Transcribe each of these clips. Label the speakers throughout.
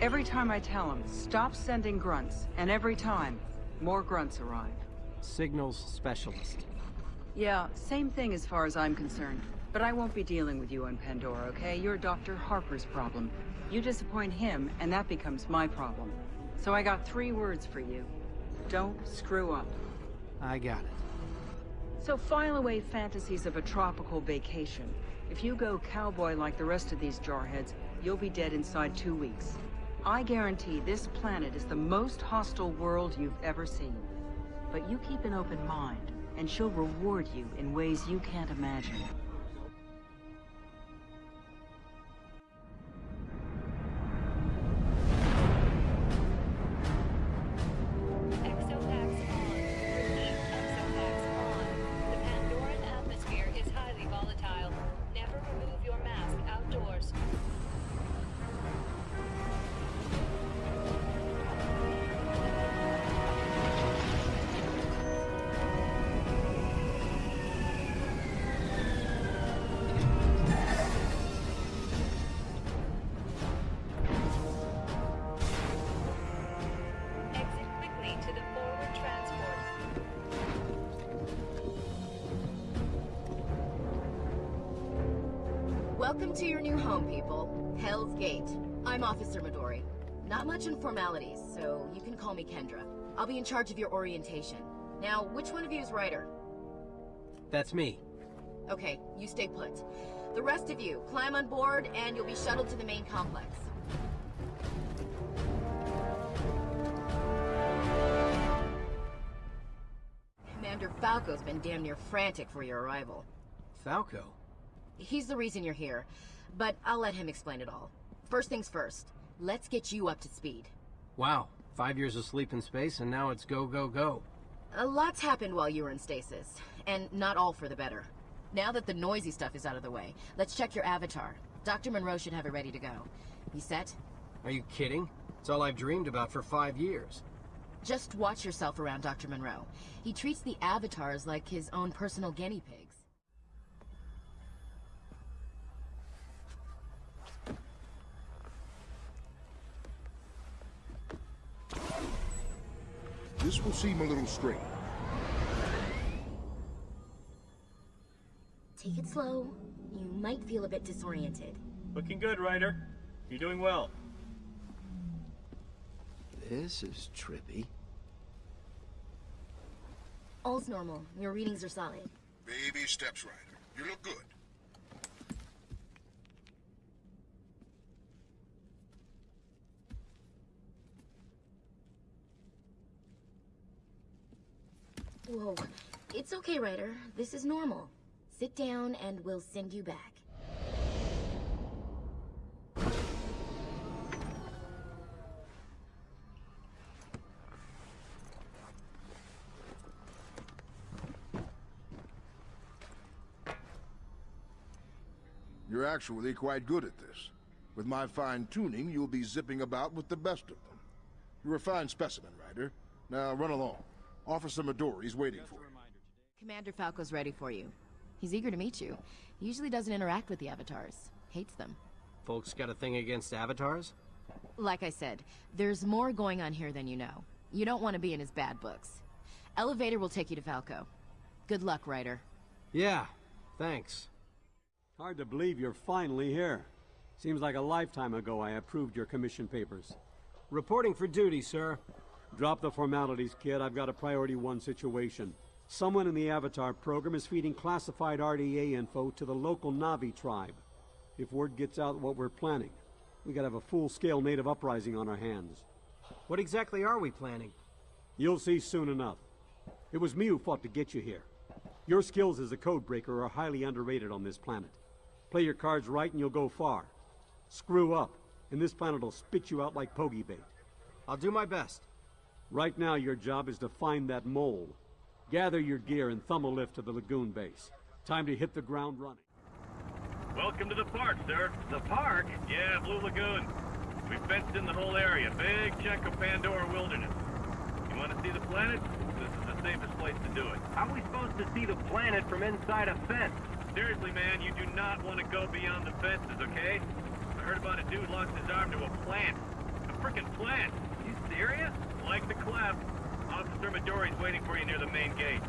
Speaker 1: Every time I tell him, stop sending grunts, and every time, more grunts arrive.
Speaker 2: Signals specialist.
Speaker 1: Yeah, same thing as far as I'm concerned. But I won't be dealing with you on Pandora, okay? You're Dr. Harper's problem. You disappoint him, and that becomes my problem. So I got three words for you. Don't screw up.
Speaker 2: I got it.
Speaker 1: So file away fantasies of a tropical vacation. If you go cowboy like the rest of these jarheads, you'll be dead inside two weeks. I guarantee this planet is the most hostile world you've ever seen. But you keep an open mind, and she'll reward you in ways you can't imagine.
Speaker 3: Welcome to your new home, people. Hell's Gate. I'm Officer Midori. Not much in formalities, so you can call me Kendra. I'll be in charge of your orientation. Now, which one of you is Ryder?
Speaker 2: That's me.
Speaker 3: Okay, you stay put. The rest of you, climb on board and you'll be shuttled to the main complex. Commander Falco's been damn near frantic for your arrival.
Speaker 2: Falco.
Speaker 3: He's the reason you're here, but I'll let him explain it all. First things first, let's get you up to speed.
Speaker 2: Wow. Five years of sleep in space, and now it's go, go, go.
Speaker 3: A lot's happened while you were in stasis, and not all for the better. Now that the noisy stuff is out of the way, let's check your avatar. Dr. Monroe should have it ready to go. You set?
Speaker 2: Are you kidding? It's all I've dreamed about for five years.
Speaker 3: Just watch yourself around Dr. Monroe. He treats the avatars like his own personal guinea pigs.
Speaker 4: This will seem a little strange.
Speaker 3: Take it slow. You might feel a bit disoriented.
Speaker 5: Looking good, Ryder. You're doing well.
Speaker 6: This is trippy.
Speaker 3: All's normal. Your readings are solid.
Speaker 4: Baby steps, Ryder. You look good.
Speaker 3: Whoa. It's okay, Ryder. This is normal. Sit down and we'll send you back.
Speaker 4: You're actually quite good at this. With my fine tuning, you'll be zipping about with the best of them. You're a fine specimen, Ryder. Now run along. Officer Midori's waiting for you.
Speaker 3: Commander Falco's ready for you. He's eager to meet you. He usually doesn't interact with the avatars. Hates them.
Speaker 2: Folks got a thing against avatars?
Speaker 3: Like I said, there's more going on here than you know. You don't want to be in his bad books. Elevator will take you to Falco. Good luck, Ryder.
Speaker 2: Yeah, thanks.
Speaker 7: Hard to believe you're finally here. Seems like a lifetime ago I approved your commission papers.
Speaker 2: Reporting for duty, sir.
Speaker 7: Drop the formalities, kid. I've got a priority one situation. Someone in the Avatar program is feeding classified RDA info to the local Navi tribe. If word gets out what we're planning, we could have a full-scale native uprising on our hands.
Speaker 2: What exactly are we planning?
Speaker 7: You'll see soon enough. It was me who fought to get you here. Your skills as a codebreaker are highly underrated on this planet. Play your cards right and you'll go far. Screw up, and this planet will spit you out like pogey bait.
Speaker 2: I'll do my best.
Speaker 7: Right now, your job is to find that mole. Gather your gear and thumb a lift to the lagoon base. Time to hit the ground running.
Speaker 5: Welcome to the park, sir. The park? Yeah, Blue Lagoon. We fenced in the whole area. Big chunk of Pandora wilderness. You want to see the planet? This is the safest place to do it.
Speaker 2: How are we supposed to see the planet from inside a fence?
Speaker 5: Seriously, man, you do not want to go beyond the fences, okay? I heard about a dude lost his arm to a plant. A freaking plant! You serious? Like the clap. Officer Midori's waiting for you near the main gate.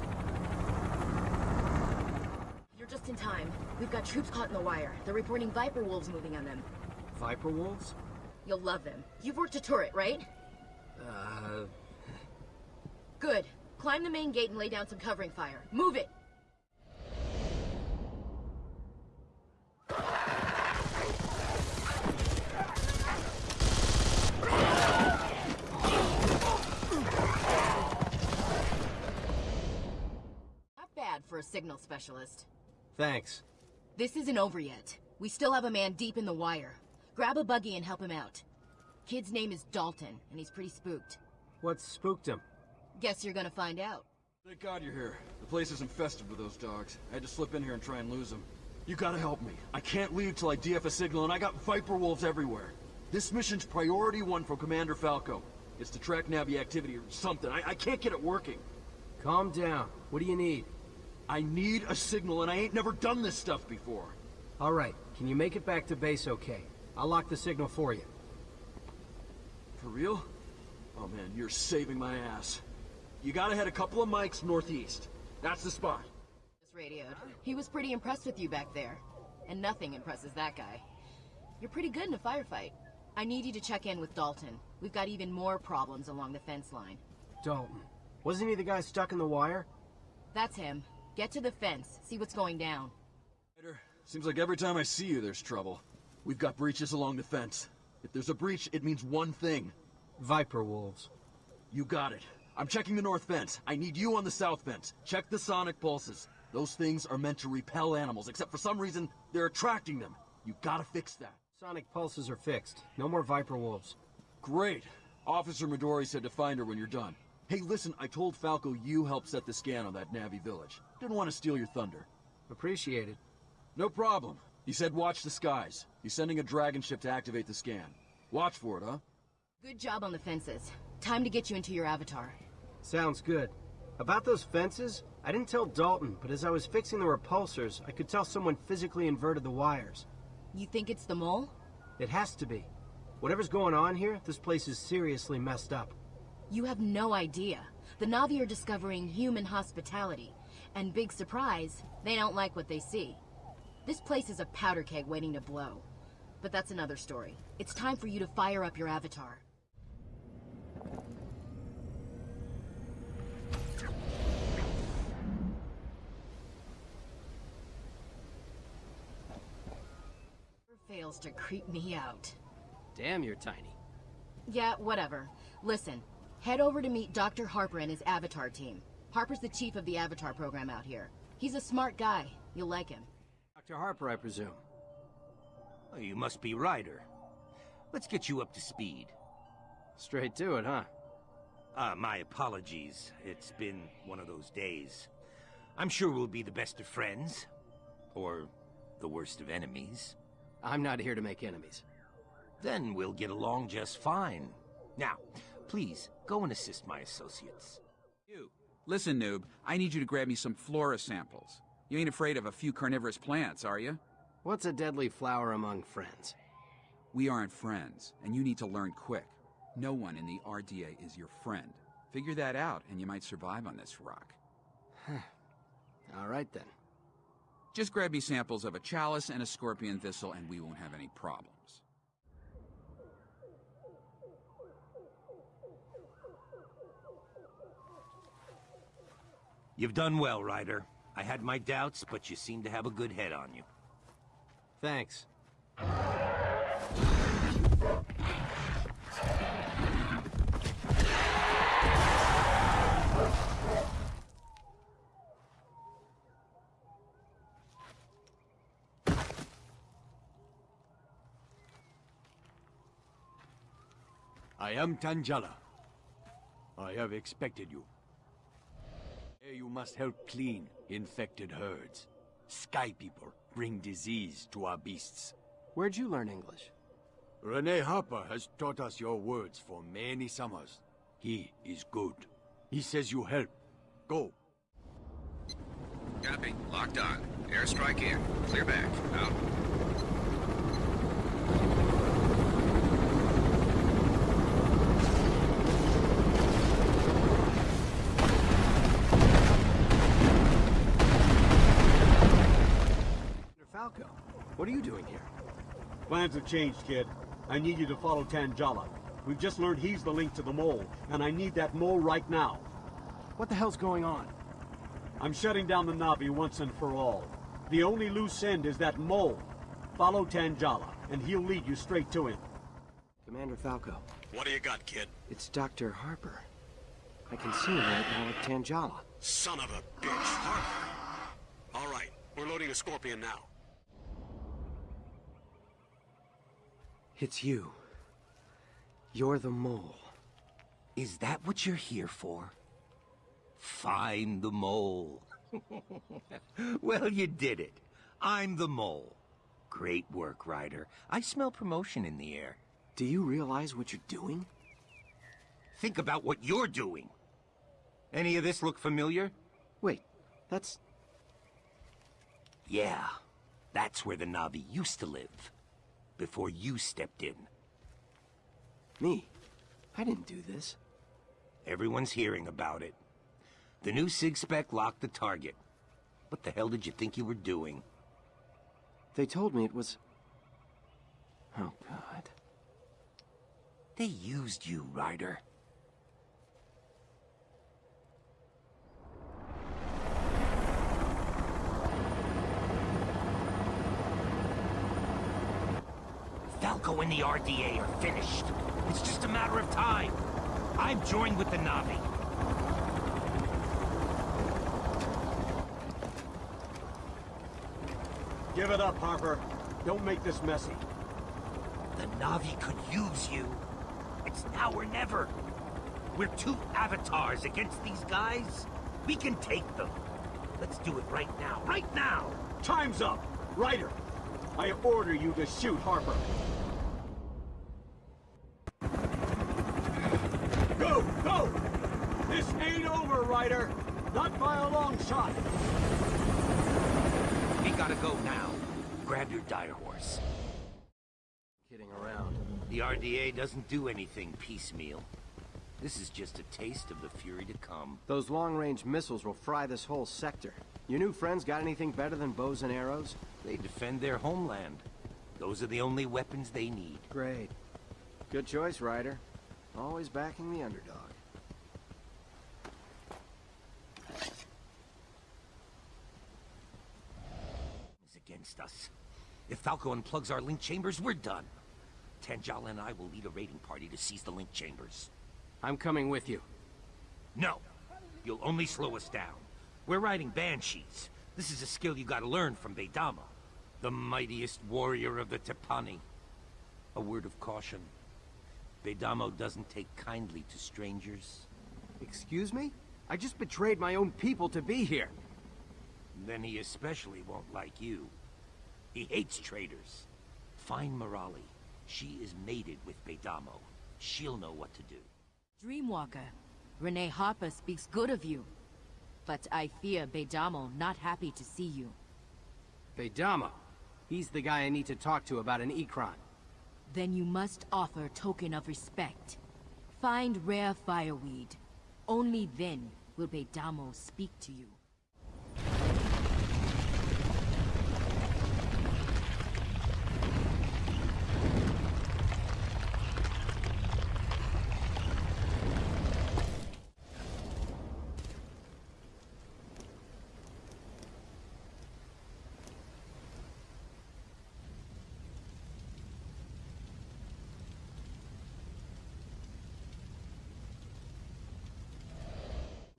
Speaker 3: You're just in time. We've got troops caught in the wire. They're reporting Viper Wolves moving on them.
Speaker 2: Viper wolves?
Speaker 3: You'll love them. You've worked a turret, right?
Speaker 2: Uh,
Speaker 3: Good. Climb the main gate and lay down some covering fire. Move it! Not bad for a signal specialist.
Speaker 2: thanks.
Speaker 3: This isn't over yet. We still have a man deep in the wire. Grab a buggy and help him out. Kid's name is Dalton, and he's pretty spooked.
Speaker 2: What spooked him?
Speaker 3: Guess you're gonna find out.
Speaker 8: Thank God you're here. The place is infested with those dogs. I had to slip in here and try and lose them. You gotta help me. I can't leave till I DF a signal, and I got Viper Wolves everywhere. This mission's priority one from Commander Falco. It's to track Navi activity or something. I, I can't get it working.
Speaker 2: Calm down. What do you need?
Speaker 8: I need a signal, and I ain't never done this stuff before.
Speaker 2: All right. Can you make it back to base okay? I'll lock the signal for you.
Speaker 8: For real? Oh man, you're saving my ass. You gotta head a couple of mics northeast. That's the spot.
Speaker 3: Just radioed. He was pretty impressed with you back there. And nothing impresses that guy. You're pretty good in a firefight. I need you to check in with Dalton. We've got even more problems along the fence line.
Speaker 2: Dalton. Wasn't he the guy stuck in the wire?
Speaker 3: That's him. Get to the fence, see what's going down.
Speaker 8: Seems like every time I see you, there's trouble. We've got breaches along the fence. If there's a breach, it means one thing.
Speaker 2: Viper wolves.
Speaker 8: You got it. I'm checking the north fence. I need you on the south fence. Check the sonic pulses. Those things are meant to repel animals, except for some reason, they're attracting them. You gotta fix that.
Speaker 2: Sonic pulses are fixed. No more Viper wolves.
Speaker 8: Great. Officer Midori said to find her when you're done. Hey, listen, I told Falco you helped set the scan on that Navi village. Didn't want to steal your thunder.
Speaker 2: Appreciated.
Speaker 8: No problem. He said watch the skies. He's sending a dragon ship to activate the scan. Watch for it, huh?
Speaker 3: Good job on the fences. Time to get you into your avatar.
Speaker 2: Sounds good. About those fences, I didn't tell Dalton, but as I was fixing the repulsors, I could tell someone physically inverted the wires.
Speaker 3: You think it's the mole?
Speaker 2: It has to be. Whatever's going on here, this place is seriously messed up.
Speaker 3: You have no idea. The Navi are discovering human hospitality. And big surprise, they don't like what they see. This place is a powder keg waiting to blow. But that's another story. It's time for you to fire up your avatar. Fails to creep me out.
Speaker 2: Damn, you're tiny.
Speaker 3: Yeah, whatever. Listen, head over to meet Dr. Harper and his Avatar team. Harper's the chief of the Avatar program out here. He's a smart guy. You'll like him.
Speaker 2: Dr. Harper, I presume.
Speaker 9: Oh, you must be Ryder. Let's get you up to speed.
Speaker 2: Straight to it, huh?
Speaker 9: Uh, my apologies. It's been one of those days. I'm sure we'll be the best of friends. Or the worst of enemies.
Speaker 2: I'm not here to make enemies.
Speaker 9: Then we'll get along just fine. Now, please, go and assist my associates.
Speaker 10: You. Listen, noob, I need you to grab me some flora samples. You ain't afraid of a few carnivorous plants, are you?
Speaker 2: What's a deadly flower among friends?
Speaker 10: We aren't friends, and you need to learn quick. No one in the RDA is your friend. Figure that out, and you might survive on this rock.
Speaker 2: All right then.
Speaker 10: Just grab me samples of a chalice and a scorpion thistle, and we won't have any problems.
Speaker 9: You've done well, Ryder. I had my doubts, but you seem to have a good head on you.
Speaker 2: Thanks.
Speaker 11: I am Tanjala. I have expected you. Here you must help clean infected herds. Sky people bring disease to our beasts.
Speaker 2: Where'd you learn English?
Speaker 11: Rene Harper has taught us your words for many summers. He is good. He says you help. Go.
Speaker 12: Copy. Locked on. Airstrike in. Clear back. Out.
Speaker 2: What are you doing here?
Speaker 13: Plans have changed, kid. I need you to follow Tanjala. We've just learned he's the link to the mole, and I need that mole right now.
Speaker 2: What the hell's going on?
Speaker 13: I'm shutting down the Navi once and for all. The only loose end is that mole. Follow Tanjala, and he'll lead you straight to him.
Speaker 2: Commander Falco.
Speaker 14: What do you got, kid?
Speaker 2: It's Dr. Harper. I can see him right now at Tanjala.
Speaker 14: Son of a bitch. Harper. All right, we're loading a Scorpion now.
Speaker 2: It's you. You're the mole.
Speaker 9: Is that what you're here for? Find the mole. well, you did it. I'm the mole. Great work, Ryder. I smell promotion in the air.
Speaker 2: Do you realize what you're doing?
Speaker 9: Think about what you're doing. Any of this look familiar?
Speaker 2: Wait, that's...
Speaker 9: Yeah, that's where the Navi used to live. Before you stepped in.
Speaker 2: Me? I didn't do this.
Speaker 9: Everyone's hearing about it. The new SIG-Spec locked the target. What the hell did you think you were doing?
Speaker 2: They told me it was... Oh, God.
Speaker 9: They used you, Ryder. And the RDA are finished. It's just a matter of time. I've joined with the Navi.
Speaker 13: Give it up, Harper. Don't make this messy.
Speaker 9: The Navi could use you. It's now or never. We're two avatars against these guys. We can take them. Let's do it right now. Right now!
Speaker 13: Time's up! Ryder, I order you to shoot Harper. Go! Go! This ain't over, Ryder! Not by a long shot!
Speaker 9: We gotta go now. Grab your dire horse.
Speaker 2: Kidding around.
Speaker 9: The RDA doesn't do anything piecemeal. This is just a taste of the fury to come.
Speaker 2: Those long-range missiles will fry this whole sector. Your new friends got anything better than bows and arrows?
Speaker 9: They defend their homeland. Those are the only weapons they need.
Speaker 2: Great. Good choice, Ryder. Always backing the underdog.
Speaker 9: Is against us. If Falco unplugs our link chambers, we're done. Tanjala and I will lead a raiding party to seize the link chambers.
Speaker 2: I'm coming with you.
Speaker 9: No. You'll only slow us down. We're riding Banshees. This is a skill you gotta learn from Beidamo, the mightiest warrior of the Tipani. A word of caution. Beidamo doesn't take kindly to strangers.
Speaker 2: Excuse me? I just betrayed my own people to be here.
Speaker 9: Then he especially won't like you. He hates traitors. Find Morali. She is mated with Beidamo. She'll know what to do.
Speaker 3: Dreamwalker, Rene Harper speaks good of you. But I fear Beidamo not happy to see you.
Speaker 2: Beidamo? He's the guy I need to talk to about an Ikran.
Speaker 3: Then you must offer token of respect. Find rare fireweed. Only then will Beidamo speak to you.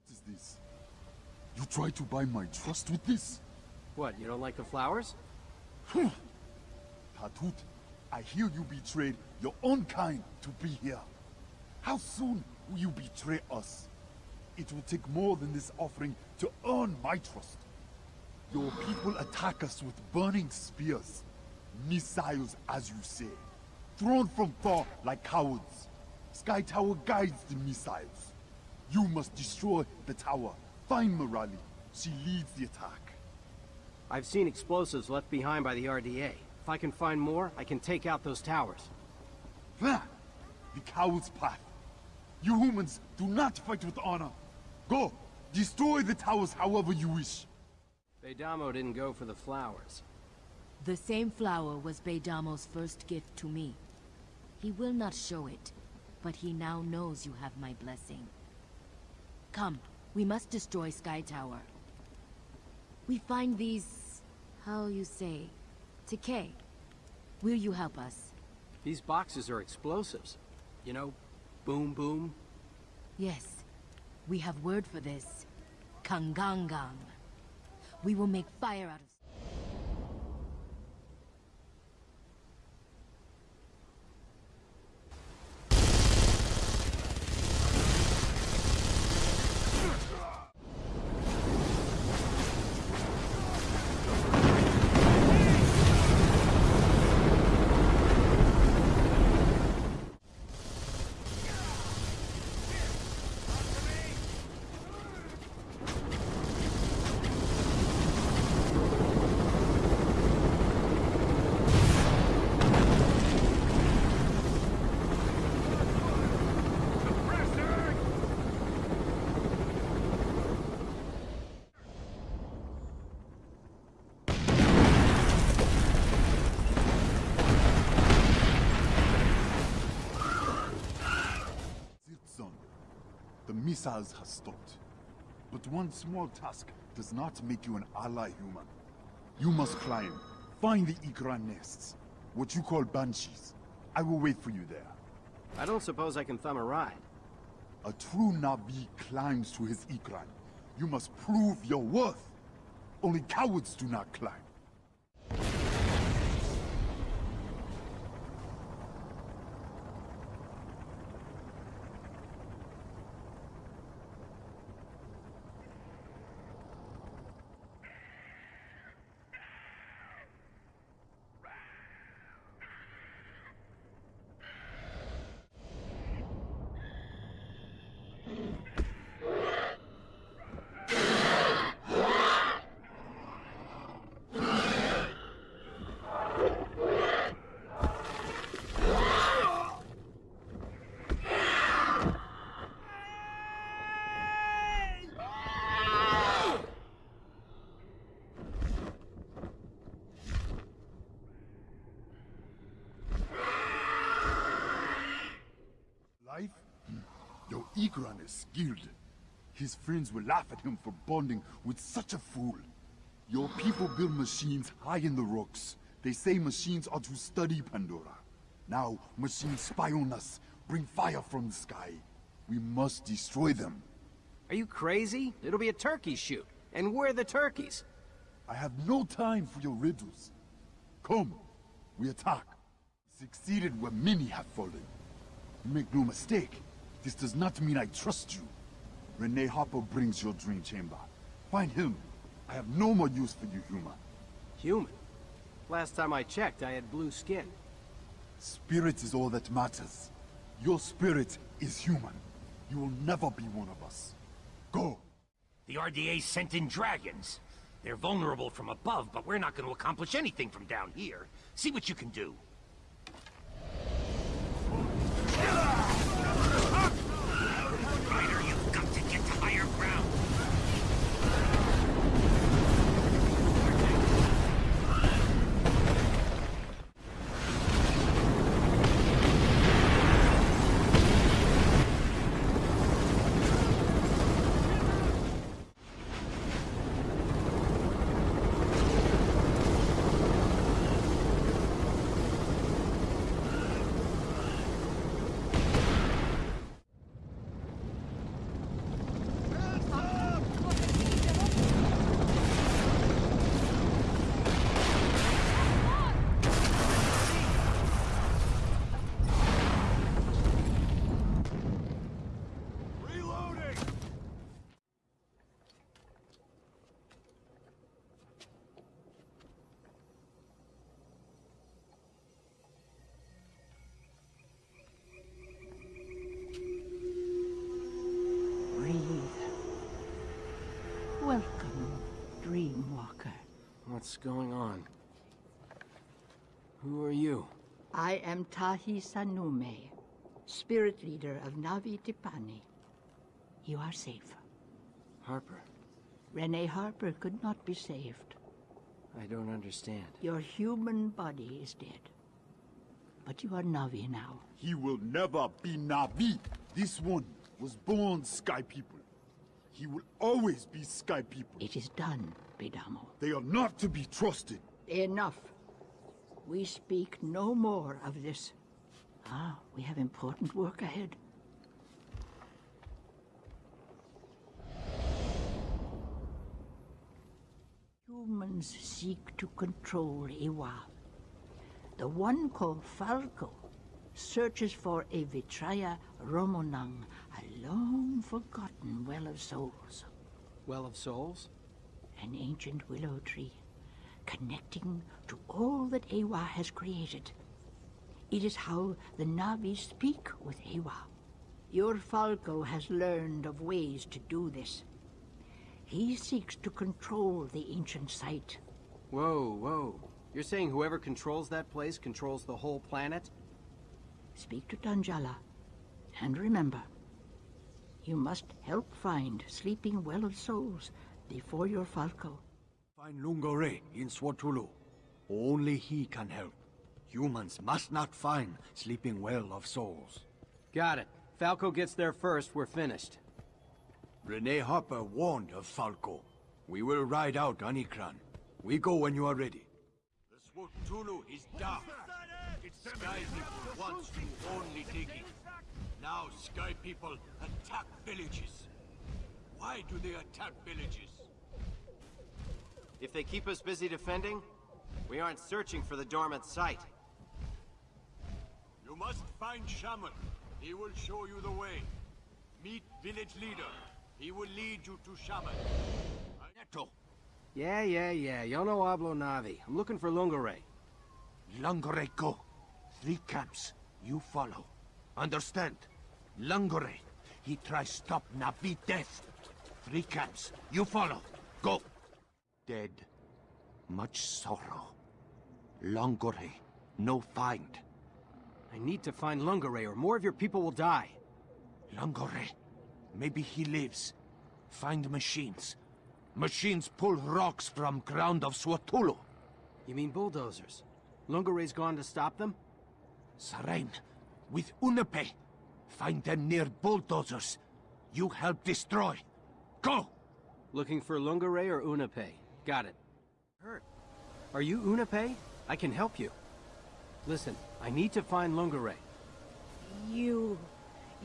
Speaker 15: What is this? You try to buy my trust with this?
Speaker 2: What, you don't like the flowers?
Speaker 15: Tautut, I hear you betrayed your own kind to be here. How soon will you betray us? It will take more than this offering to earn my trust. Your people attack us with burning spears. Missiles, as you say. Thrown from far like cowards. Sky Tower guides the missiles. You must destroy the tower. Find Morali. She leads the attack.
Speaker 2: I've seen explosives left behind by the RDA. If I can find more, I can take out those towers.
Speaker 15: Plan. The coward's path. You humans do not fight with honor. Go. Destroy the towers however you wish.
Speaker 2: Beidamo didn't go for the flowers.
Speaker 3: The same flower was Beidamo's first gift to me. He will not show it, but he now knows you have my blessing. Come, we must destroy Sky Tower. We find these... how you say... decay. Will you help us?
Speaker 2: These boxes are explosives. You know, boom boom.
Speaker 3: Yes. We have word for this. Kangangang. We will make fire out of...
Speaker 15: Ziltzon. The missiles have stopped. But one small task does not make you an ally human. You must climb, find the Ikran nests, what you call banshees. I will wait for you there.
Speaker 2: I don't suppose I can thumb a ride.
Speaker 15: A true Navi climbs to his Ikran. You must prove your worth. Only cowards do not climb. Life? Ikran is skilled. His friends will laugh at him for bonding with such a fool. Your people build machines high in the rocks. They say machines are to study Pandora. Now, machines spy on us, bring fire from the sky. We must destroy them.
Speaker 2: Are you crazy? It'll be a turkey shoot. And we're the turkeys.
Speaker 15: I have no time for your riddles. Come, we attack. Succeeded where many have fallen. Make no mistake, this does not mean I trust you. Rene Harper brings your dream chamber. Find him. I have no more use for you, human.
Speaker 2: Human? Last time I checked, I had blue skin.
Speaker 15: Spirit is all that matters. Your spirit is human. You will never be one of us. Go.
Speaker 9: The RDA sent in dragons. They're vulnerable from above, but we're not going to accomplish anything from down here. See what you can do.
Speaker 2: What's going on? Who are you?
Speaker 7: I am Tahi Sanume, spirit leader of Navi Tipani. You are safe.
Speaker 2: Harper.
Speaker 7: Rene Harper could not be saved.
Speaker 2: I don't understand.
Speaker 7: Your human body is dead. But you are Navi now.
Speaker 15: He will never be Navi. This one was born Sky People. He will always be Sky People.
Speaker 7: It is done, Beidamo.
Speaker 15: They are not to be trusted.
Speaker 7: Enough. We speak no more of this. Ah, we have important work ahead. Humans seek to control Eywa. The one called Falco searches for a Vitraya Ramunong, a long-forgotten well of souls.
Speaker 2: Well of Souls?
Speaker 7: An ancient willow tree, connecting to all that Eywa has created. It is how the Navi speak with Eywa. Your Falco has learned of ways to do this. He seeks to control the ancient site.
Speaker 2: Whoa, whoa. You're saying whoever controls that place controls the whole planet?
Speaker 7: Speak to Tanjala. And remember, you must help find Sleeping Well of Souls before your Falco.
Speaker 11: Find Lungore in Swatulu. Only he can help. Humans must not find Sleeping Well of Souls.
Speaker 2: Got it. Falco gets there first, we're finished.
Speaker 11: Rene Harper warned of Falco. We will ride out Anikran. We go when you are ready. The Swatulu is dark. Sky people wants to only dig it. Now Sky people attack villages. Why do they attack villages?
Speaker 2: If they keep us busy defending, we aren't searching for the dormant site.
Speaker 11: You must find Shaman. He will show you the way. Meet village leader. He will lead you to Shaman. Neto.
Speaker 2: Yeah, yeah, yeah. Yo no hablo Navi. I'm looking for Lungore.
Speaker 9: Lungore go. Three camps. You follow. Understand? Lungore. He tries stop Navi death. Three camps. You follow. Go. Dead. Much sorrow. Lungore. No find.
Speaker 2: I need to find Lungore or more of your people will die.
Speaker 9: Lungore. Maybe he lives. Find machines. Machines pull rocks from ground of Swatulu.
Speaker 2: You mean bulldozers? Lungore's gone to stop them?
Speaker 9: Sarain, with Unape. Find them near bulldozers. You help destroy. Go!
Speaker 2: Looking for Lungore or Unape? Got it. Hurt. Are you Unape? I can help you. Listen, I need to find Lungore.
Speaker 16: You...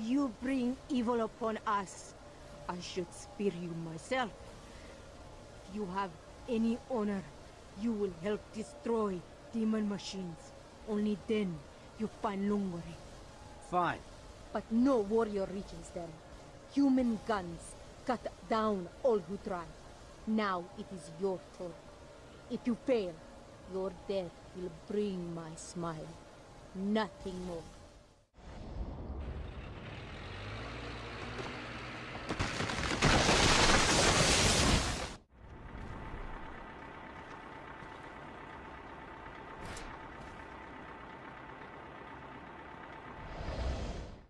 Speaker 16: you bring evil upon us. I should spare you myself. If you have any honor, you will help destroy demon machines. Only then you find Lungore.
Speaker 2: Fine.
Speaker 16: But no warrior reaches them. Human guns cut down all who try. Now it is your turn. If you fail, your death will bring my smile. Nothing more.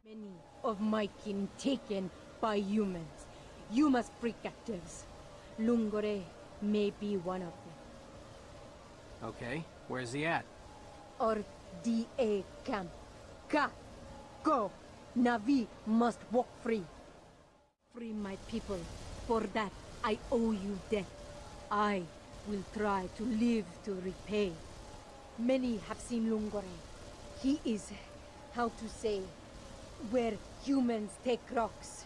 Speaker 16: Many of my kin taken by humans. You must free captives. Lungore may be one of them.
Speaker 2: Okay, where's he at?
Speaker 16: Or DA camp. Ka! Go! Navi must walk free. Free my people. For that, I owe you death. I will try to live to repay. Many have seen Lungore. He is, how to say, where humans take rocks.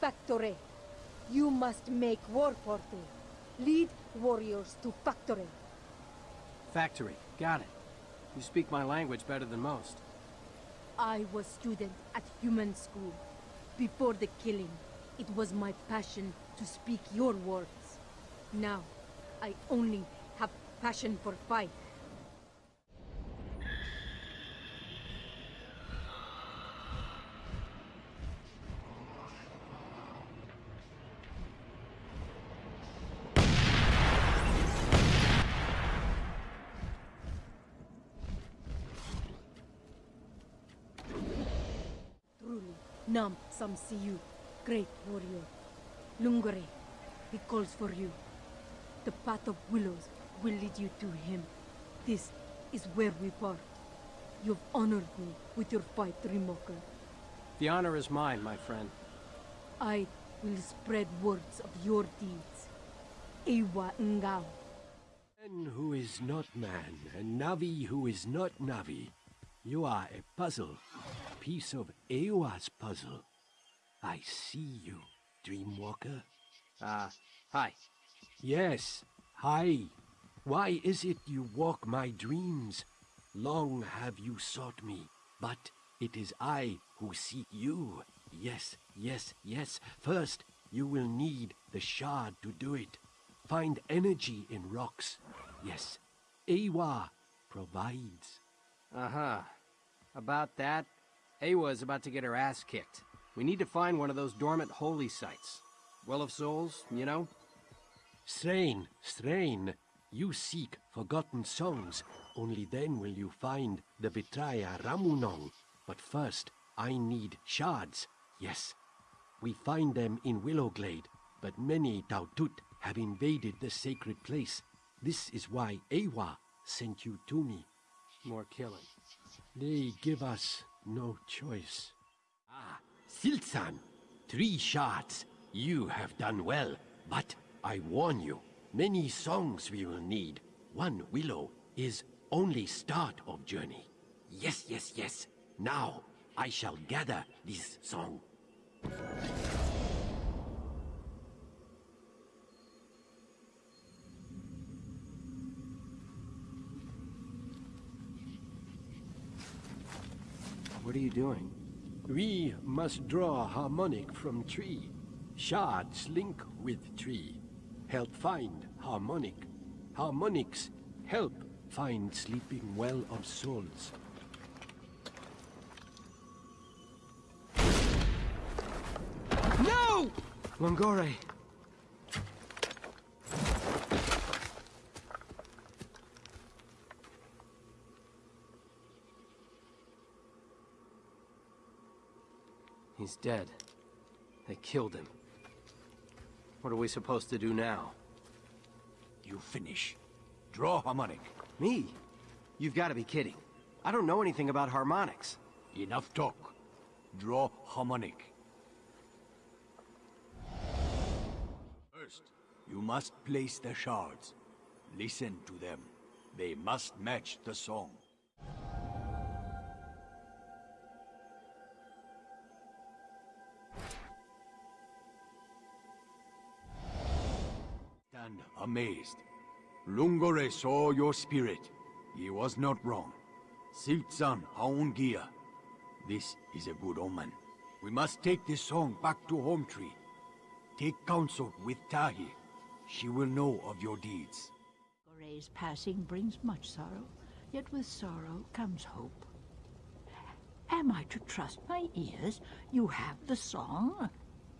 Speaker 16: Factory. You must make war party. Lead warriors to factory.
Speaker 2: Factory. Got it. You speak my language better than most.
Speaker 16: I was student at human school. Before the killing, it was my passion to speak your words. Now, I only have passion for fight. Nam Sam see you, great warrior. Lungore, he calls for you. The path of willows will lead you to him. This is where we part. You've honored me with your fight, Rimoka.
Speaker 2: The honor is mine, my friend.
Speaker 16: I will spread words of your deeds. Eywa Ngao.
Speaker 11: Man who is not man, and Navi who is not Navi. You are a puzzle. A piece of Eywa's puzzle. I see you, Dreamwalker.
Speaker 2: Ah, uh, hi.
Speaker 11: Yes, hi. Why is it you walk my dreams? Long have you sought me, but it is I who seek you. Yes, yes, yes. First, you will need the shard to do it. Find energy in rocks. Yes, Eywa provides.
Speaker 2: Uh-huh. About that, Eywa is about to get her ass kicked. We need to find one of those dormant holy sites. Well of Souls, you know?
Speaker 11: Strain, strain. You seek forgotten songs. Only then will you find the Vitraya Ramunong. But first, I need shards. Yes, we find them in Willowglade, but many Tautut have invaded the sacred place. This is why Eywa sent you to me.
Speaker 2: More killing.
Speaker 11: They give us no choice. Ah, Three shards. You have done well, but I warn you, many songs we will need. One willow is only start of journey. Yes, yes, yes. Now, I shall gather this song.
Speaker 2: What are you doing?
Speaker 11: We must draw harmonic from tree. Shards link with tree. Help find harmonic. Harmonics help find sleeping well of souls.
Speaker 2: No! Lungore! He's dead. They killed him. What are we supposed to do now?
Speaker 11: You finish. Draw harmonic.
Speaker 2: Me? You've got to be kidding. I don't know anything about harmonics.
Speaker 11: Enough talk. Draw harmonic. First, you must place the shards. Listen to them. They must match the song. Amazed. Lungore saw your spirit. He was not wrong. Siltsan Haungia. This is a good omen. We must take this song back to Home Tree. Take counsel with Tahi. She will know of your deeds.
Speaker 7: Gore's passing brings much sorrow, yet with sorrow comes hope. Am I to trust my ears? You have the song?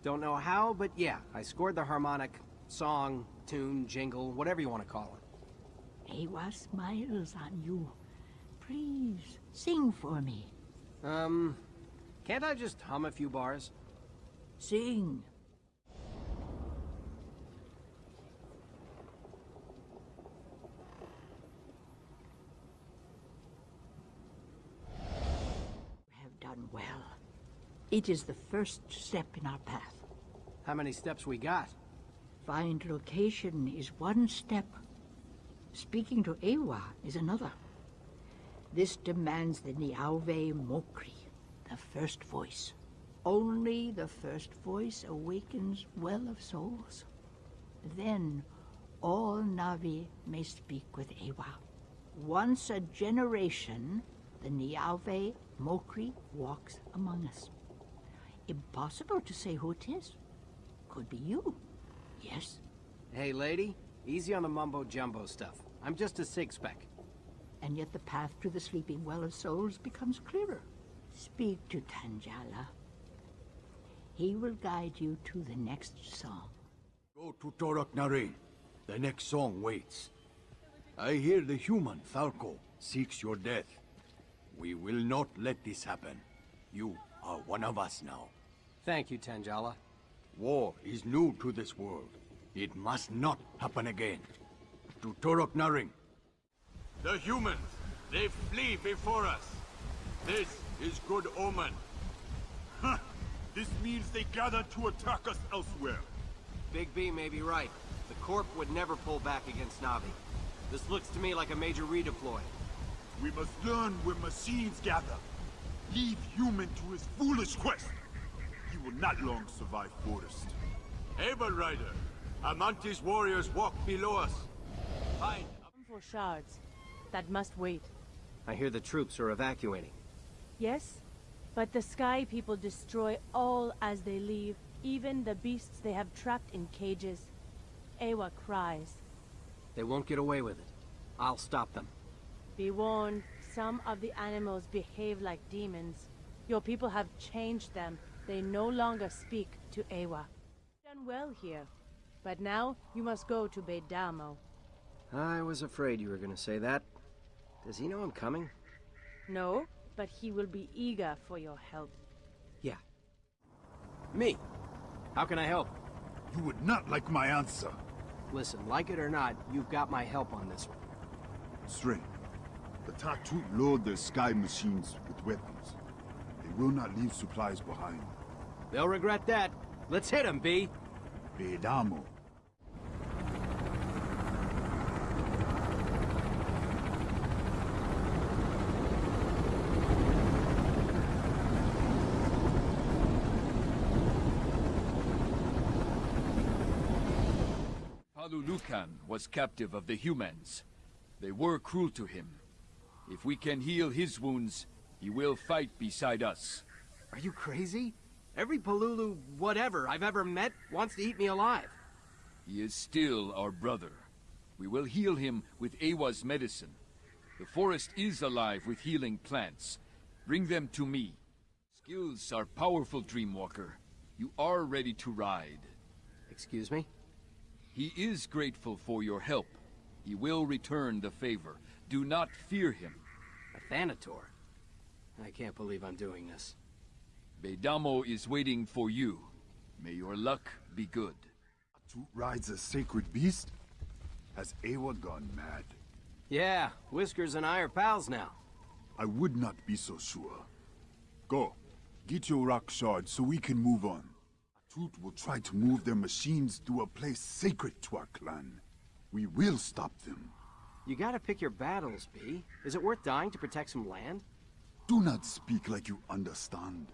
Speaker 2: Don't know how, but yeah, I scored the harmonic. Song, tune, jingle, whatever you want to call it.
Speaker 7: Eywa smiles on you. Please, sing for me.
Speaker 2: Um, can't I just hum a few bars?
Speaker 7: Sing. have done well. It is the first step in our path.
Speaker 2: How many steps we got?
Speaker 7: Find location is one step. Speaking to Eywa is another. This demands the Niauve Mokri, the first voice. Only the first voice awakens well of souls. Then all Navi may speak with Eywa. Once a generation, the Niauve Mokri walks among us. Impossible to say who it is. Could be you. Yes?
Speaker 2: Hey, lady. Easy on the mumbo-jumbo stuff. I'm just a six-spec.
Speaker 7: And yet the path to the sleeping well of souls becomes clearer. Speak to Tanjala. He will guide you to the next song.
Speaker 11: Go to Torak Narain. The next song waits. I hear the human, Falco, seeks your death. We will not let this happen. You are one of us now.
Speaker 2: Thank you, Tanjala.
Speaker 11: War is new to this world. It must not happen again. To Torok Naring. The humans, they flee before us. This is good omen.
Speaker 15: Huh. This means they gather to attack us elsewhere.
Speaker 2: Big B may be right. The Corp would never pull back against Navi. This looks to me like a major redeploy.
Speaker 15: We must learn where machines gather. Leave human to his foolish quest. He not long survive Forest.
Speaker 11: Able Ryder, Amanti's warriors walk below us. Find
Speaker 17: For shards. That must wait.
Speaker 2: I hear the troops are evacuating.
Speaker 17: Yes? But the Sky People destroy all as they leave, even the beasts they have trapped in cages. Eywa cries.
Speaker 2: They won't get away with it. I'll stop them.
Speaker 17: Be warned, some of the animals behave like demons. Your people have changed them. They no longer speak to Eywa. Done well here. But now, you must go to Beidamo.
Speaker 2: I was afraid you were gonna say that. Does he know I'm coming?
Speaker 17: No, but he will be eager for your help.
Speaker 2: Yeah. Me? How can I help?
Speaker 15: You would not like my answer.
Speaker 2: Listen, like it or not, you've got my help on this one.
Speaker 15: Stray, the Tautut load their sky machines with weapons. They will not leave supplies behind.
Speaker 2: They'll regret that. Let's hit them, B.
Speaker 15: Beidamo.
Speaker 18: Palulukan was captive of the humans. They were cruel to him. If we can heal his wounds, he will fight beside us.
Speaker 2: Are you crazy? Every Palulu whatever I've ever met wants to eat me alive.
Speaker 18: He is still our brother. We will heal him with Eywa's medicine. The forest is alive with healing plants. Bring them to me. Skills are powerful, Dreamwalker. You are ready to ride.
Speaker 2: Excuse me?
Speaker 18: He is grateful for your help. He will return the favor. Do not fear him.
Speaker 2: A Thanator? I can't believe I'm doing this.
Speaker 18: Beidamo is waiting for you. May your luck be good.
Speaker 15: Tautut rides a sacred beast? Has Eywa gone mad?
Speaker 2: Yeah, Whiskers and I are pals now.
Speaker 15: I would not be so sure. Go. Get your rock shard so we can move on. Tautut will try to move their machines to a place sacred to our clan. We will stop them.
Speaker 2: You gotta pick your battles, B. Is it worth dying to protect some land?
Speaker 15: Do not speak like you understand.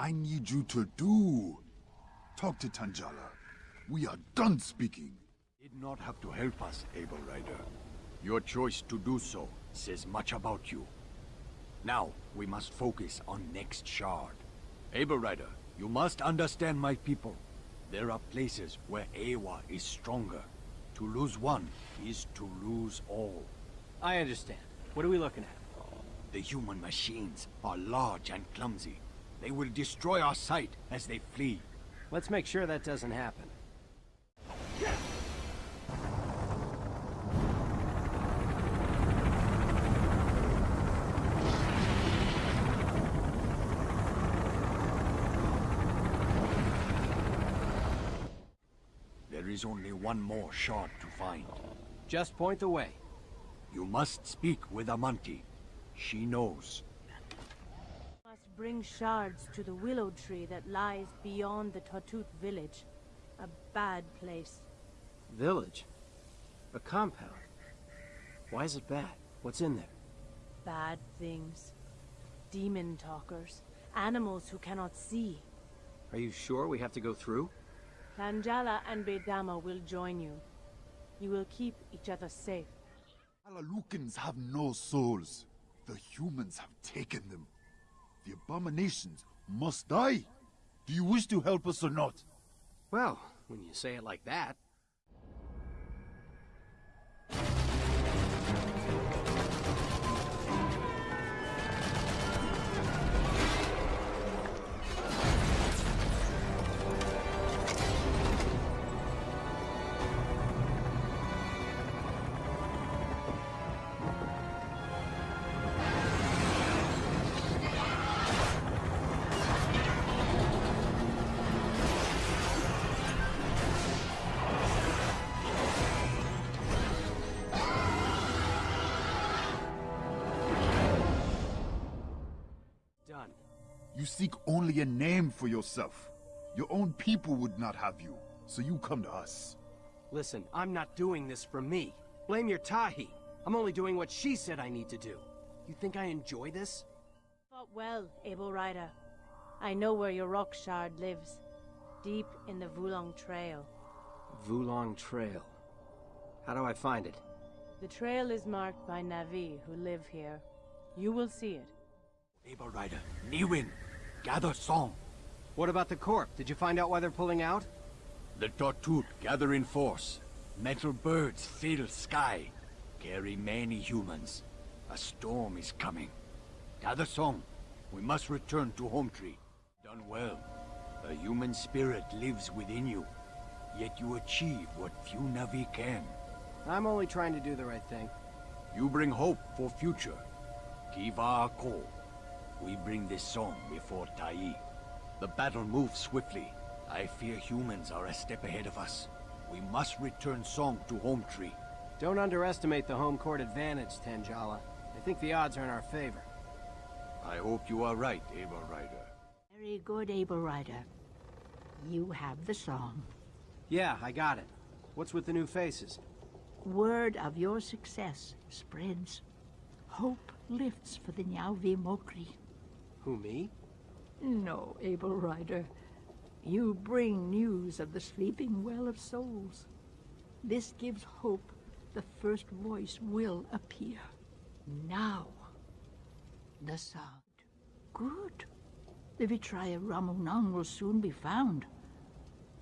Speaker 15: I need you to do. Talk to Tanjala. We are done speaking.
Speaker 11: Did not have to help us, Able Ryder. Your choice to do so says much about you. Now, we must focus on next shard. Able Ryder, you must understand my people. There are places where Eywa is stronger. To lose one is to lose all.
Speaker 2: I understand. What are we looking at?
Speaker 11: The human machines are large and clumsy. They will destroy our sight as they flee.
Speaker 2: Let's make sure that doesn't happen.
Speaker 11: There is only one more shard to find.
Speaker 2: Just point the way.
Speaker 11: You must speak with Amanti. She knows.
Speaker 17: Must bring shards to the willow tree that lies beyond the Tautut village. A bad place.
Speaker 2: Village? A compound? Why is it bad? What's in there?
Speaker 17: Bad things. Demon talkers. Animals who cannot see.
Speaker 2: Are you sure we have to go through?
Speaker 17: Tanjala and Beidamo will join you. You will keep each other safe.
Speaker 15: Alalukans have no souls. The humans have taken them. The abominations must die. Do you wish to help us or not?
Speaker 2: Well, when you say it like that.
Speaker 15: You seek only a name for yourself. Your own people would not have you, so you come to us.
Speaker 2: Listen, I'm not doing this for me. Blame your Tahi. I'm only doing what she said I need to do. You think I enjoy this?
Speaker 17: Fought well, Able Ryder. I know where your rock shard lives. Deep in the Vulong Trail.
Speaker 2: Vulong Trail. How do I find it?
Speaker 17: The trail is marked by Navi who live here. You will see it.
Speaker 11: Able Ryder, Niwin, gather song.
Speaker 2: What about the Corp? Did you find out why they're pulling out?
Speaker 11: The Tautut gather in force. Metal birds fill sky. Carry many humans. A storm is coming. Gather song. We must return to Home Tree. Done well. A human spirit lives within you. Yet you achieve what few Navi can.
Speaker 2: I'm only trying to do the right thing.
Speaker 11: You bring hope for future. Kiva Ko. We bring this song before Tai. The battle moves swiftly. I fear humans are a step ahead of us. We must return Song to Home Tree.
Speaker 2: Don't underestimate the home court advantage, Tanjala. I think the odds are in our favor.
Speaker 11: I hope you are right, Able Ryder.
Speaker 7: Very good, Able Ryder. You have the song.
Speaker 2: Yeah, I got it. What's with the new faces?
Speaker 7: Word of your success spreads. Hope lifts for the Nyauvi Mokri.
Speaker 2: Who, me?
Speaker 7: No, Able Ryder. You bring news of the sleeping well of souls. This gives hope the first voice will appear. Now. The sound. Good. The Vitraya Ramunong will soon be found.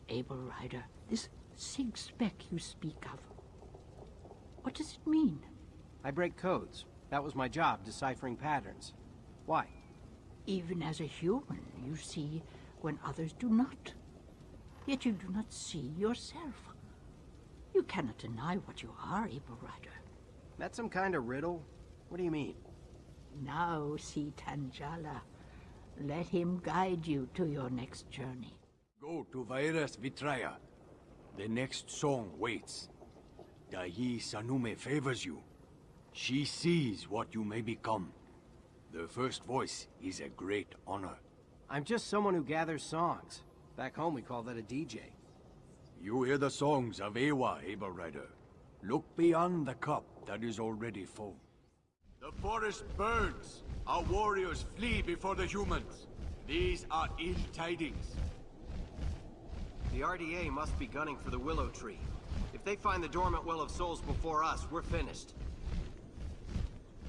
Speaker 7: Able Ryder, this sig spec you speak of. What does it mean?
Speaker 2: I break codes. That was my job, deciphering patterns. Why?
Speaker 7: Even as a human, you see when others do not. Yet you do not see yourself. You cannot deny what you are, Able Ryder.
Speaker 2: That some kind of riddle? What do you mean?
Speaker 7: Now see Tanjala. Let him guide you to your next journey.
Speaker 11: Go to Vairas Vitraya. The next song waits. Dahi Sanume favors you. She sees what you may become. The first voice is a great honor.
Speaker 2: I'm just someone who gathers songs. Back home we call that a DJ.
Speaker 11: You hear the songs of Eywa, Able Ryder. Look beyond the cup that is already full. The forest burns. Our warriors flee before the humans. These are ill tidings.
Speaker 2: The RDA must be gunning for the Willow Tree. If they find the Dormant Well of Souls before us, we're finished.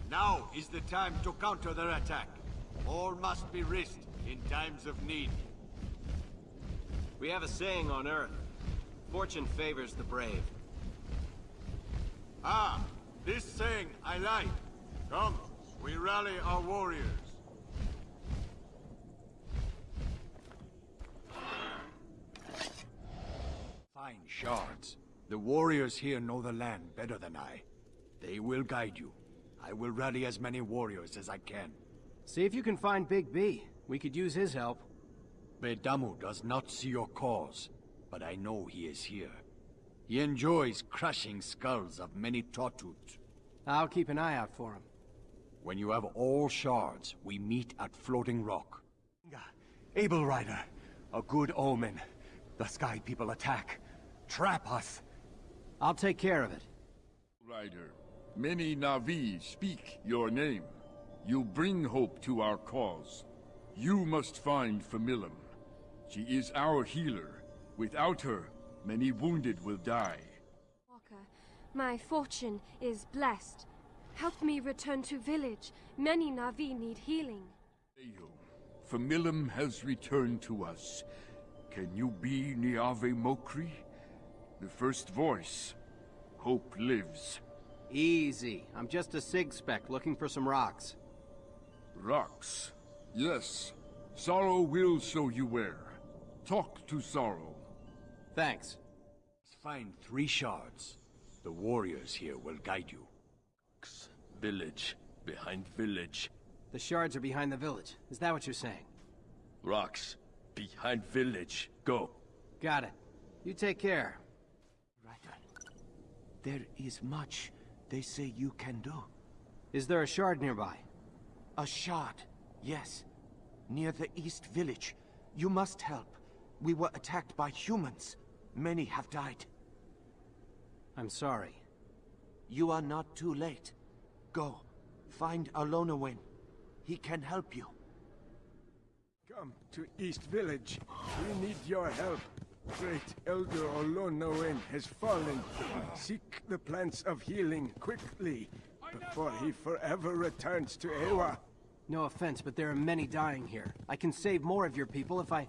Speaker 11: Now is the time to counter their attack. All must be risked in times of need.
Speaker 2: We have a saying on Earth. Fortune favors the brave.
Speaker 11: Ah, this saying I like. Come, we rally our warriors. Fine shards. The warriors here know the land better than I. They will guide you. I will rally as many warriors as I can.
Speaker 2: See if you can find Big B. We could use his help.
Speaker 11: Beidamo does not see your cause, but I know he is here. He enjoys crushing skulls of many Tautut.
Speaker 2: I'll keep an eye out for him.
Speaker 11: When you have all shards, we meet at Floating Rock.
Speaker 14: Able Ryder, a good omen. The Sky People attack. Trap us.
Speaker 2: I'll take care of it.
Speaker 18: Ryder, many Navi speak your name. You bring hope to our cause. You must find Familum. She is our healer. Without her, many wounded will die.
Speaker 19: Walker, my fortune is blessed. Help me return to village. Many Navi need healing.
Speaker 18: Ayo, Familum has returned to us. Can you be Niave Mokri? The first voice. Hope lives.
Speaker 2: Easy. I'm just a sig spec looking for some rocks.
Speaker 18: Rocks? Yes. Sorrow will show you where. Talk to Sorrow.
Speaker 2: Thanks.
Speaker 11: Find three shards. The warriors here will guide you. Rocks.
Speaker 20: Village. Behind village.
Speaker 2: The shards are behind the village. Is that what you're saying?
Speaker 20: Rocks. Behind village. Go.
Speaker 2: Got it. You take care. Right on.
Speaker 14: There is much they say you can do.
Speaker 2: Is there a shard nearby?
Speaker 14: A shard, yes.
Speaker 21: Near the East Village. You must help. We were attacked by humans. Many have died.
Speaker 2: I'm sorry.
Speaker 21: You are not too late. Go. Find Alonowin. He can help you.
Speaker 22: Come to East Village. We need your help. Great Elder Olonoen has fallen. Seek the plants of healing quickly, before he forever returns to Eywa.
Speaker 2: No offense, but there are many dying here. I can save more of your people if I...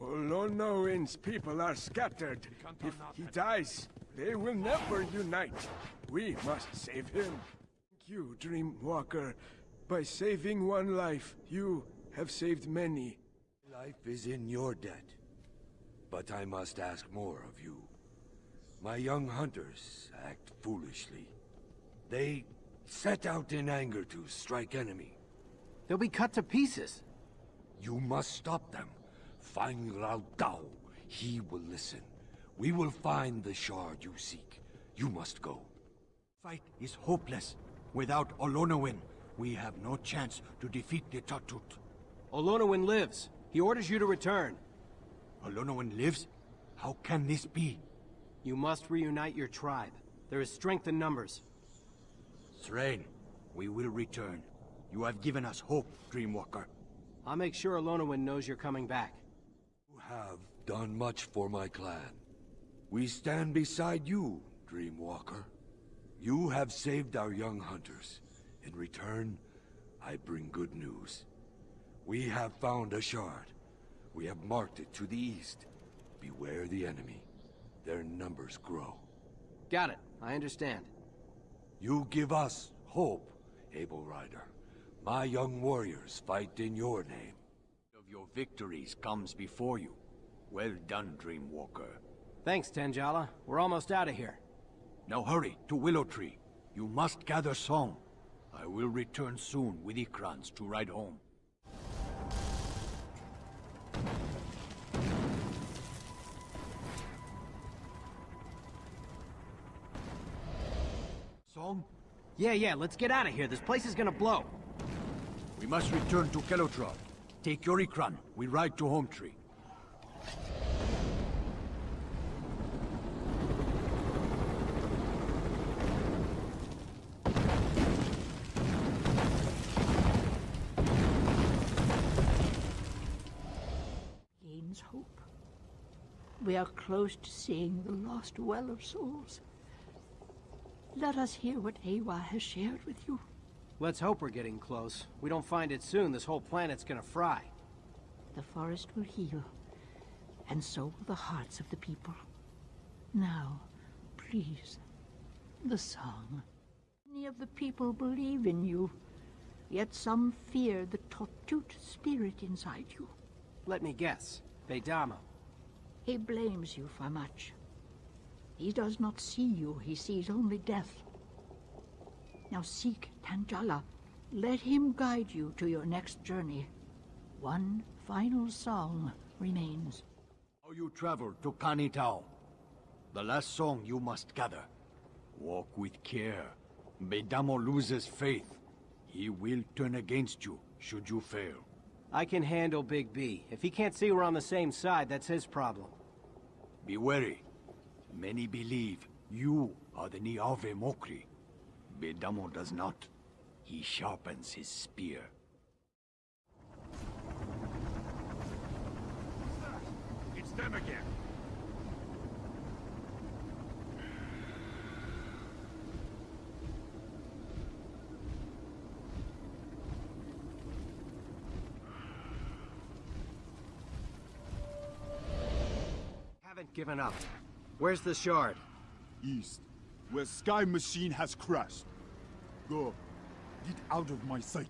Speaker 22: Olonoen's people are scattered. If he dies, they will never unite. We must save him. Thank you, Dreamwalker. By saving one life, you have saved many.
Speaker 23: Life is in your debt. But I must ask more of you. My young hunters act foolishly. They set out in anger to strike enemy.
Speaker 2: They'll be cut to pieces.
Speaker 23: You must stop them. Find Rao Dao. He will listen. We will find the shard you seek. You must go.
Speaker 11: Fight is hopeless. Without Olonowin, we have no chance to defeat the Tautut.
Speaker 2: Olonowin lives. He orders you to return.
Speaker 11: Olonowin lives? How can this be?
Speaker 2: You must reunite your tribe. There is strength in numbers.
Speaker 11: Thrain, we will return. You have given us hope, Dreamwalker.
Speaker 2: I'll make sure Olonowin knows you're coming back.
Speaker 23: You have done much for my clan. We stand beside you, Dreamwalker. You have saved our young hunters. In return, I bring good news. We have found a shard. We have marked it to the east. Beware the enemy. Their numbers grow.
Speaker 2: Got it. I understand.
Speaker 23: You give us hope, Able Ryder. My young warriors fight in your name.
Speaker 11: Of your victories comes before you. Well done, Dreamwalker.
Speaker 2: Thanks, Tanjala. We're almost out of here.
Speaker 11: Now hurry to Willow Tree. You must gather song. I will return soon with Ikrans to ride home. Song?
Speaker 2: Yeah, yeah, let's get out of here. This place is gonna blow.
Speaker 11: We must return to Kelutral. Take your Ikran. We ride to Home Tree.
Speaker 7: Gains hope. We are close to seeing the lost Well of Souls. Let us hear what Eywa has shared with you.
Speaker 2: Let's hope we're getting close. We don't find it soon, this whole planet's gonna fry.
Speaker 7: The forest will heal, and so will the hearts of the people. Now, please, the song. Many of the people believe in you, yet some fear the Tautut spirit inside you.
Speaker 2: Let me guess. Beidamo.
Speaker 7: He blames you for much. He does not see you, he sees only death. Now seek Tanjala. Let him guide you to your next journey. One final song remains.
Speaker 11: How you travel to Kanitao. The last song you must gather. Walk with care. Beidamo loses faith. He will turn against you, should you fail.
Speaker 2: I can handle Big B. If he can't see we're on the same side, that's his problem.
Speaker 11: Be wary. Many believe you are the Niave Mokri. Beidamo does not. He sharpens his spear.
Speaker 15: It's them again.
Speaker 2: Haven't given up. Where's the shard?
Speaker 15: East, where Sky Machine has crashed. Go. Get out of my sight.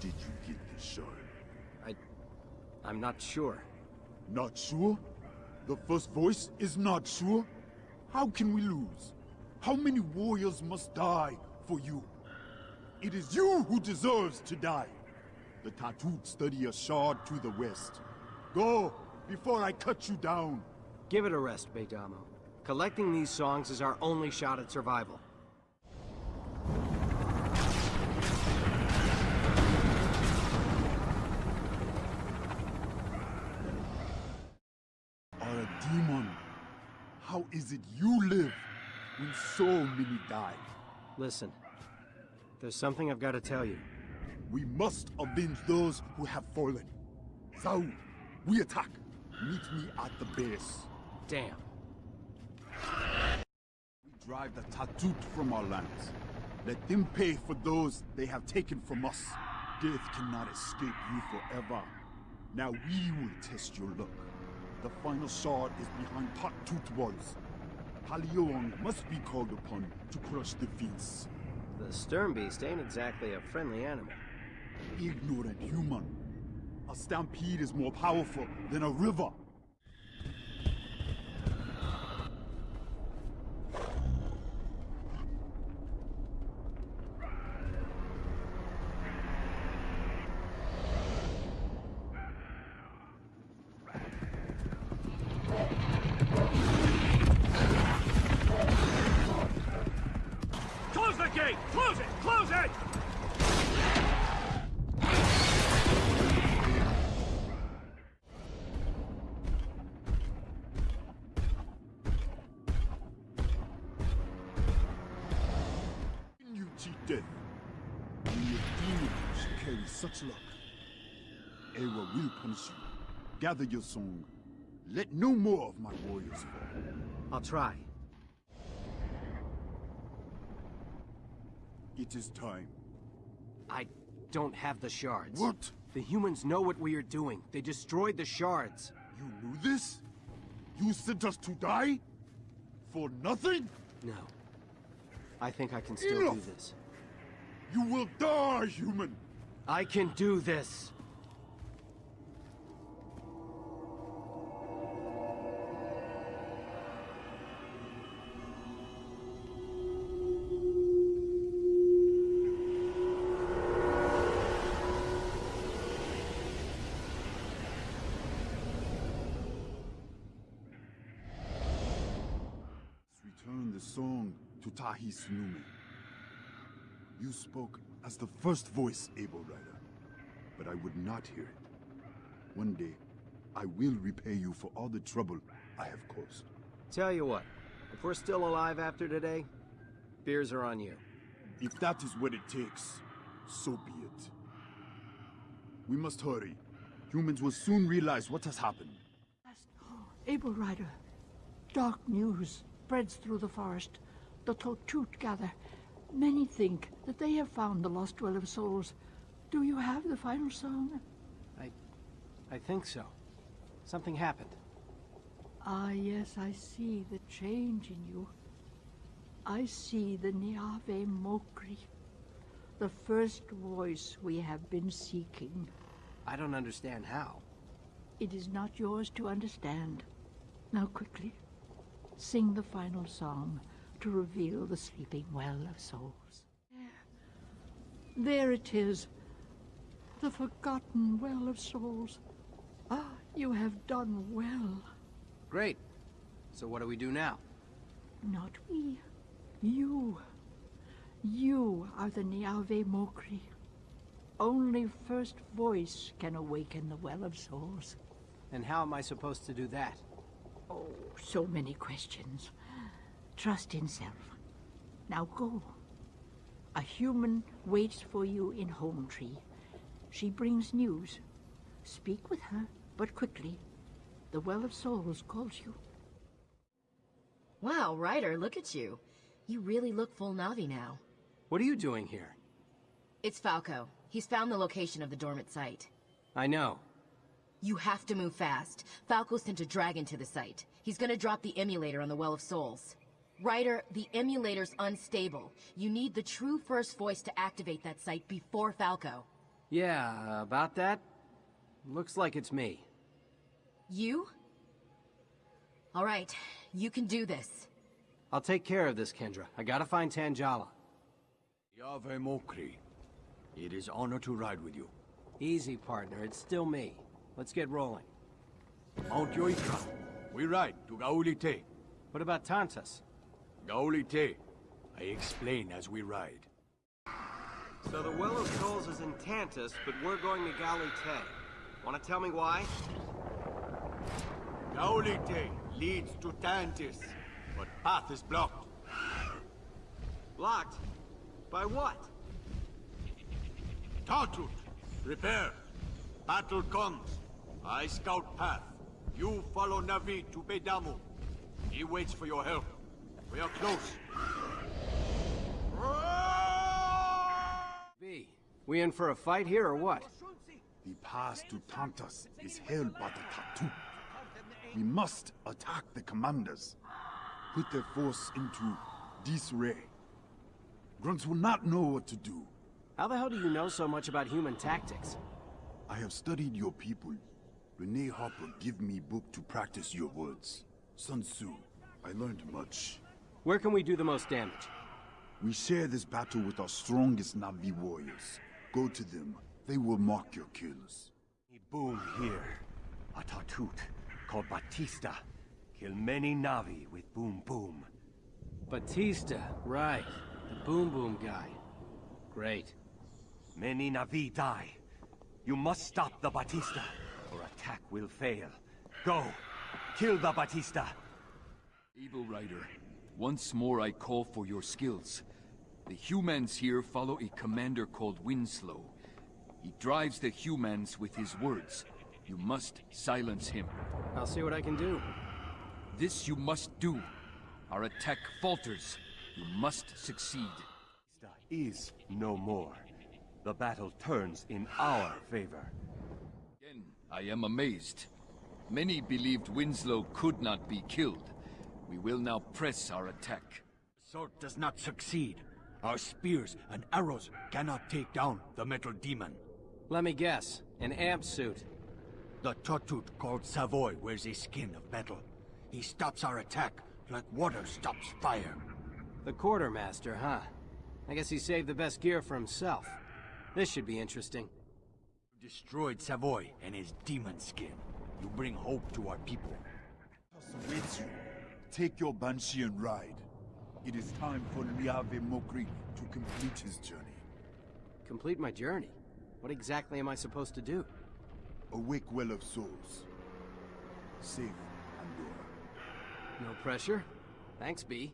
Speaker 15: Did you get the shard?
Speaker 2: I... I'm not sure.
Speaker 15: Not sure? The first voice is not sure? How can we lose? How many warriors must die for you? It is you who deserves to die. The Tautut study a shard to the west. Go, before I cut you down.
Speaker 2: Give it a rest, Beidamo. Collecting these songs is our only shot at survival.
Speaker 15: Are a demon. How is it you live when so many died?
Speaker 2: Listen, there's something I've got to tell you.
Speaker 15: We must avenge those who have fallen. Saul, we attack. Meet me at the base.
Speaker 2: Damn.
Speaker 15: We drive the Tautut from our lands. Let them pay for those they have taken from us. Death cannot escape you forever. Now we will test your luck. The final shard is behind Tautut walls. Palioang must be called upon to crush the feats.
Speaker 2: The stern beast ain't exactly a friendly animal.
Speaker 15: Ignorant human. A stampede is more powerful than a river. Gather your song. Let no more of my warriors fall.
Speaker 2: I'll try.
Speaker 15: It is time.
Speaker 2: I don't have the shards.
Speaker 15: What?
Speaker 2: The humans know what we are doing. They destroyed the shards.
Speaker 15: You knew this? You sent us to die? For nothing?
Speaker 2: No. I think I can still
Speaker 15: Enough.
Speaker 2: do this.
Speaker 15: You will die, human!
Speaker 2: I can do this!
Speaker 15: To Tahis Nume. You spoke as the first voice, Able Ryder, but I would not hear it. One day, I will repay you for all the trouble I have caused.
Speaker 2: Tell you what, if we're still alive after today, beers are on you.
Speaker 15: If that is what it takes, so be it. We must hurry. Humans will soon realize what has happened.
Speaker 7: Able Ryder, dark news spreads through the forest. The Tautut gather. Many think that they have found the lost Well of Souls. Do you have the final song?
Speaker 2: I... I think so. Something happened.
Speaker 7: Ah, yes, I see the change in you. I see the Niave Mokri, the first voice we have been seeking.
Speaker 2: I don't understand how.
Speaker 7: It is not yours to understand. Now quickly, sing the final song to reveal the sleeping well of souls. There it is, the forgotten well of souls. Ah, you have done well.
Speaker 2: Great. So what do we do now?
Speaker 7: Not we. You. You are the Niave Mokri. Only First Voice can awaken the Well of Souls.
Speaker 2: And how am I supposed to do that?
Speaker 7: Oh, so many questions. Trust in self. Now go. A human waits for you in Home Tree. She brings news. Speak with her, but quickly. The Well of Souls calls you.
Speaker 3: Wow, Ryder, look at you. You really look full Navi now.
Speaker 2: What are you doing here?
Speaker 3: It's Falco. He's found the location of the dormant site.
Speaker 2: I know.
Speaker 3: You have to move fast. Falco sent a dragon to the site. He's gonna drop the emulator on the Well of Souls. Ryder, the emulator's unstable. You need the true first voice to activate that site before Falco.
Speaker 2: Yeah, about that? Looks like it's me.
Speaker 3: You? Alright, you can do this.
Speaker 2: I'll take care of this, Kendra. I gotta find Tanjala.
Speaker 14: Yave Mokri. It is honor to ride with you.
Speaker 2: Easy, partner. It's still me. Let's get rolling.
Speaker 14: Mount Yoika. We ride to Gaulite.
Speaker 2: What about Tantas?
Speaker 14: Gaulite. I explain as we ride.
Speaker 2: So the Well of Souls is in Tantus, but we're going to Galite. Wanna tell me why?
Speaker 14: Gaulite leads to Tantis, but path is blocked.
Speaker 2: Blocked? By what?
Speaker 14: Tautut, prepare. Battle comes. I scout path. You follow Navi to Beidamo. He waits for your help. We are close.
Speaker 2: B, we in for a fight here or what?
Speaker 15: The pass to Tantas is held by the Tattoo. We must attack the commanders. Put their force into disarray. Grunts will not know what to do.
Speaker 2: How the hell do you know so much about human tactics?
Speaker 15: I have studied your people. Rene Harper give me book to practice your words. Sun Tzu, I learned much.
Speaker 2: Where can we do the most damage?
Speaker 15: We share this battle with our strongest Navi warriors. Go to them. They will mark your kills.
Speaker 11: Boom here. A Tautut called Batista. Kill many Navi with Boom Boom.
Speaker 2: Batista, right. The Boom Boom guy. Great.
Speaker 11: Many Navi die. You must stop the Batista, or attack will fail. Go! Kill the Batista!
Speaker 18: Able Ryder, once more I call for your skills. The humans here follow a commander called Winslow. He drives the humans with his words. You must silence him.
Speaker 2: I'll see what I can do.
Speaker 18: This you must do. Our attack falters. You must succeed.
Speaker 11: Is no more. The battle turns in our favor.
Speaker 18: Again, I am amazed. Many believed Winslow could not be killed. We will now press our attack.
Speaker 14: Sword does not succeed. Our spears and arrows cannot take down the metal demon.
Speaker 2: Let me guess. An amp suit.
Speaker 14: The Tautut called Savoy wears a skin of metal. He stops our attack like water stops fire.
Speaker 2: The quartermaster, huh? I guess he saved the best gear for himself. This should be interesting.
Speaker 14: You destroyed Savoy and his demon skin. You bring hope to our people.
Speaker 15: awaits you. Take your Banshee and ride. It is time for Liave Mokri to complete his journey.
Speaker 2: Complete my journey? What exactly am I supposed to do?
Speaker 15: Awake Well of Souls. Save Pandora.
Speaker 2: No pressure. Thanks, B.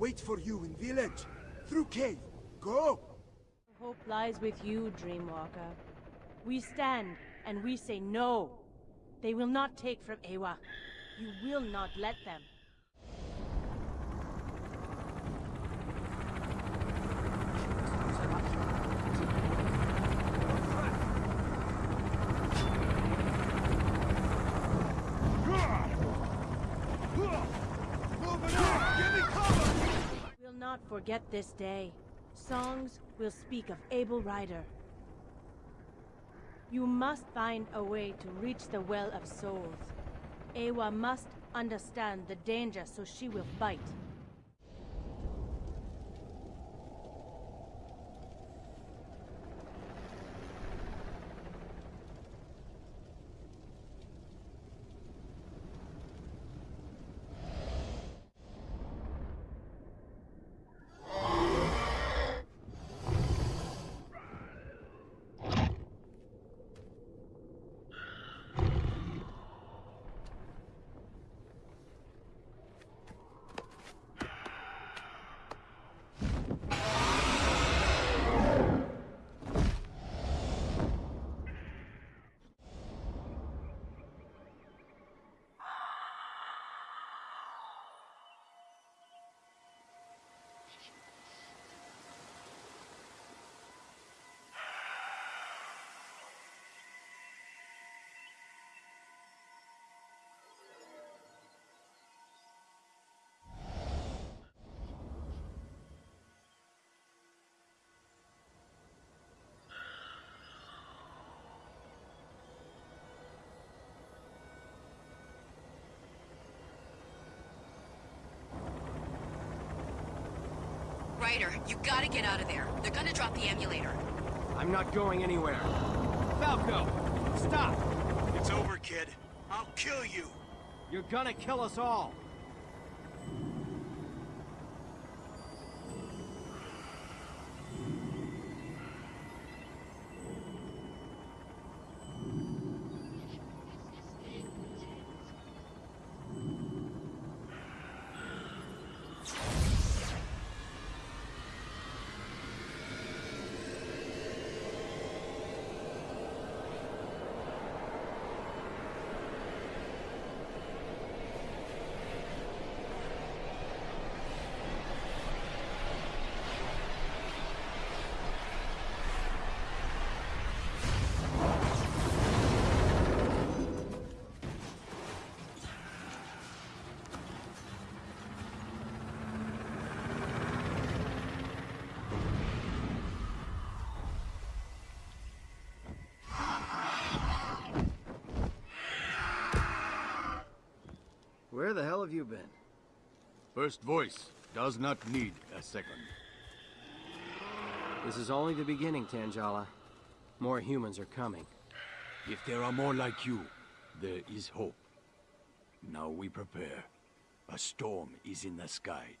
Speaker 24: Wait for you in village. Through cave. Go!
Speaker 17: Hope lies with you, Dreamwalker. We stand, and we say no. They will not take from Eywa. You will not let them. We'll not forget this day. Songs will speak of Able Ryder. You must find a way to reach the Well of Souls. Eywa must understand the danger so she will fight.
Speaker 3: Ryder, you gotta get out of there. They're gonna drop the emulator.
Speaker 2: I'm not going anywhere. Falco, stop!
Speaker 25: It's over, kid. I'll kill you.
Speaker 2: You're gonna kill us all. Where the hell have you been?
Speaker 11: First voice does not need a second.
Speaker 2: This is only the beginning, Tanjala. More humans are coming.
Speaker 11: If there are more like you, there is hope. Now we prepare. A storm is in the sky.